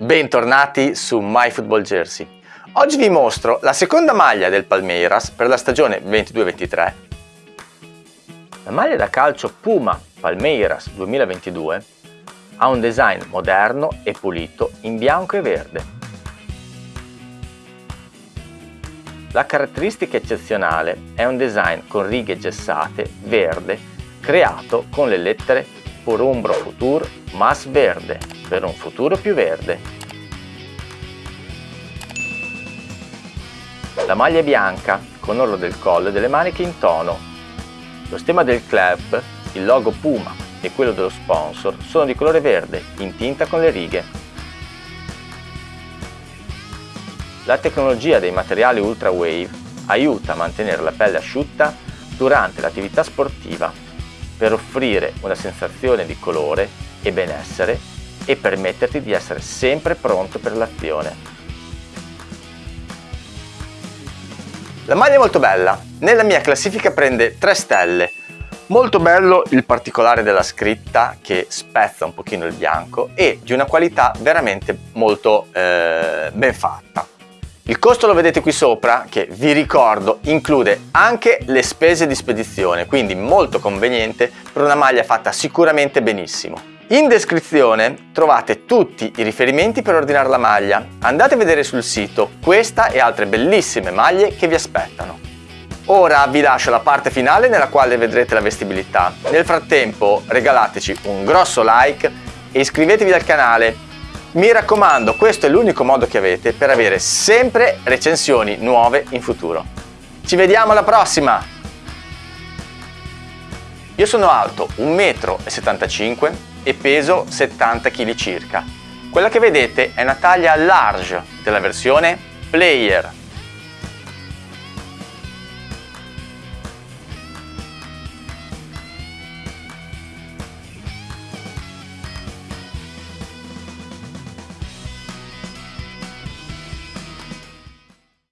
Bentornati su MyFootballJersey. Oggi vi mostro la seconda maglia del Palmeiras per la stagione 22-23. La maglia da calcio Puma Palmeiras 2022 ha un design moderno e pulito in bianco e verde. La caratteristica eccezionale è un design con righe gessate verde creato con le lettere Por Umbro Futur Mas Verde per un futuro più verde. La maglia è bianca con orlo del collo e delle maniche in tono. Lo stemma del club, il logo Puma e quello dello sponsor sono di colore verde in tinta con le righe. La tecnologia dei materiali Ultra Wave aiuta a mantenere la pelle asciutta durante l'attività sportiva per offrire una sensazione di colore e benessere e permetterti di essere sempre pronto per l'azione. La maglia è molto bella, nella mia classifica prende 3 stelle. Molto bello il particolare della scritta che spezza un pochino il bianco e di una qualità veramente molto eh, ben fatta. Il costo lo vedete qui sopra che vi ricordo include anche le spese di spedizione quindi molto conveniente per una maglia fatta sicuramente benissimo. In descrizione trovate tutti i riferimenti per ordinare la maglia. Andate a vedere sul sito questa e altre bellissime maglie che vi aspettano. Ora vi lascio la parte finale nella quale vedrete la vestibilità. Nel frattempo regalateci un grosso like e iscrivetevi al canale. Mi raccomando, questo è l'unico modo che avete per avere sempre recensioni nuove in futuro. Ci vediamo alla prossima! Io sono alto 1,75 m e peso 70 kg circa. Quella che vedete è una taglia large della versione Player